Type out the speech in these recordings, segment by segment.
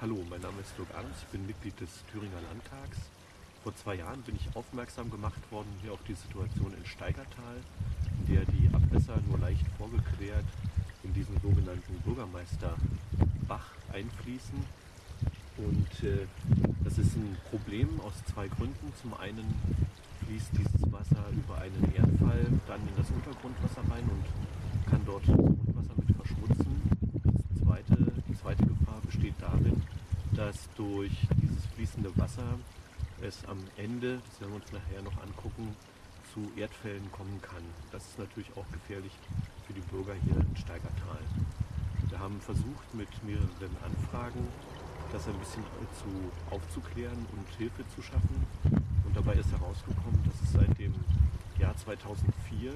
Hallo, mein Name ist Dirk Adams, ich bin Mitglied des Thüringer Landtags. Vor zwei Jahren bin ich aufmerksam gemacht worden hier auf die Situation in Steigertal, in der die Abwässer nur leicht vorgequert in diesen sogenannten Bürgermeisterbach einfließen. Und äh, das ist ein Problem aus zwei Gründen. Zum einen fließt dieses Wasser über einen Erdfall dann in das Untergrundwasser rein und kann dort das Grundwasser mit verschmutzen. Das zweite, die zweite Gefahr besteht darin, dass durch dieses fließende Wasser es am Ende, das werden wir uns nachher noch angucken, zu Erdfällen kommen kann. Das ist natürlich auch gefährlich für die Bürger hier in Steigertal. Wir haben versucht mit mehreren Anfragen das ein bisschen zu, aufzuklären und Hilfe zu schaffen. Und dabei ist herausgekommen, dass es seit dem Jahr 2004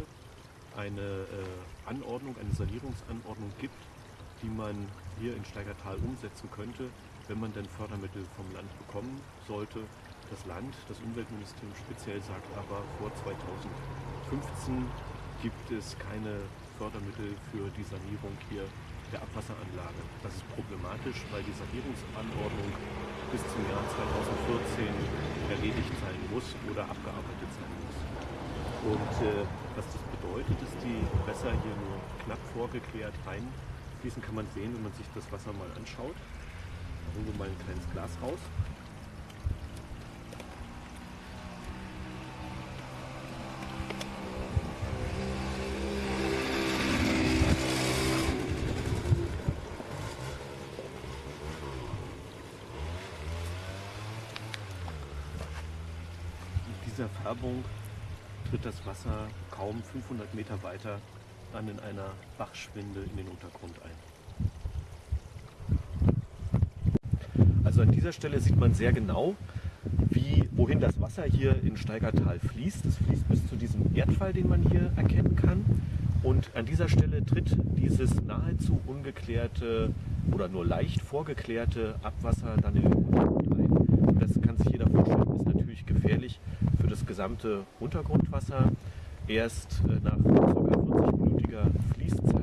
eine äh, Anordnung, eine Sanierungsanordnung gibt, die man hier in Steigertal umsetzen könnte, wenn man denn Fördermittel vom Land bekommen sollte. Das Land, das Umweltministerium speziell sagt aber, vor 2015 gibt es keine Fördermittel für die Sanierung hier der Abwasseranlage. Das ist problematisch, weil die Sanierungsanordnung bis zum Jahr 2014 erledigt sein muss oder abgearbeitet sein muss. Und äh, was das bedeutet, ist die Wässer hier nur knapp vorgeklärt reinfließen, kann man sehen, wenn man sich das Wasser mal anschaut. Da holen wir mal ein kleines Glas raus. Mit dieser Färbung tritt das Wasser kaum 500 Meter weiter dann in einer Bachschwinde in den Untergrund ein. Also an dieser Stelle sieht man sehr genau, wie, wohin das Wasser hier in Steigertal fließt. Es fließt bis zu diesem Erdfall, den man hier erkennen kann. Und an dieser Stelle tritt dieses nahezu ungeklärte oder nur leicht vorgeklärte Abwasser dann in den Untergrund ein. Das kann sich jeder vorstellen, ist natürlich gefährlich für das gesamte Untergrundwasser. Erst äh, nach ca. 40-minütiger Fließzeit